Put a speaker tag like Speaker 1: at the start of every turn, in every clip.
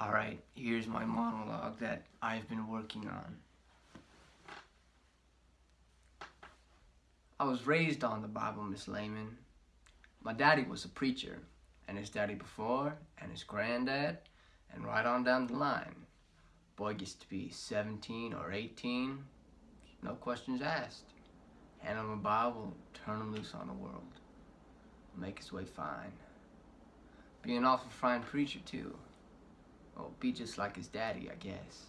Speaker 1: Alright, here's my monologue that I've been working on. I was raised on the Bible, Miss Lehman. My daddy was a preacher, and his daddy before, and his granddad, and right on down the line. Boy gets to be 17 or 18, no questions asked. Hand him a Bible, turn him loose on the world. Make his way fine. Be an awful fine preacher, too. Oh, be just like his daddy, I guess.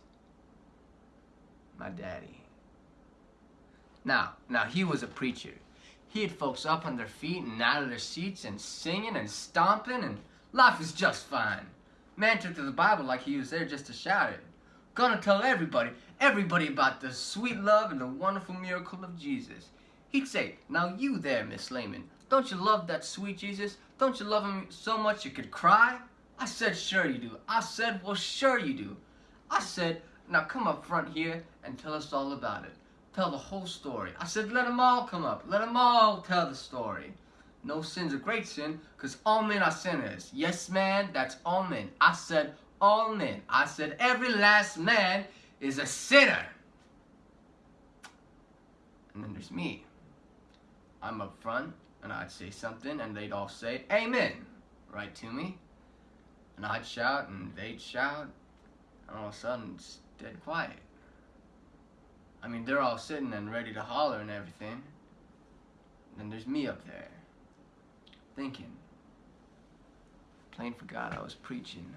Speaker 1: My daddy. Now, now he was a preacher. He had folks up on their feet and out of their seats and singing and stomping and life was just fine. Man took to the Bible like he was there just to shout it. Gonna tell everybody, everybody about the sweet love and the wonderful miracle of Jesus. He'd say, now you there, Miss Lehman, don't you love that sweet Jesus? Don't you love him so much you could cry? I said, sure you do. I said, well, sure you do. I said, now come up front here and tell us all about it. Tell the whole story. I said, let them all come up. Let them all tell the story. No sin's a great sin, because all men are sinners. Yes, man, that's all men. I said, all men. I said, every last man is a sinner. And then there's me. I'm up front, and I'd say something, and they'd all say, Amen, right to me. And I'd shout, and they'd shout, and all of a sudden it's dead quiet. I mean, they're all sitting and ready to holler and everything. And then there's me up there, thinking. Playing for God, I was preaching.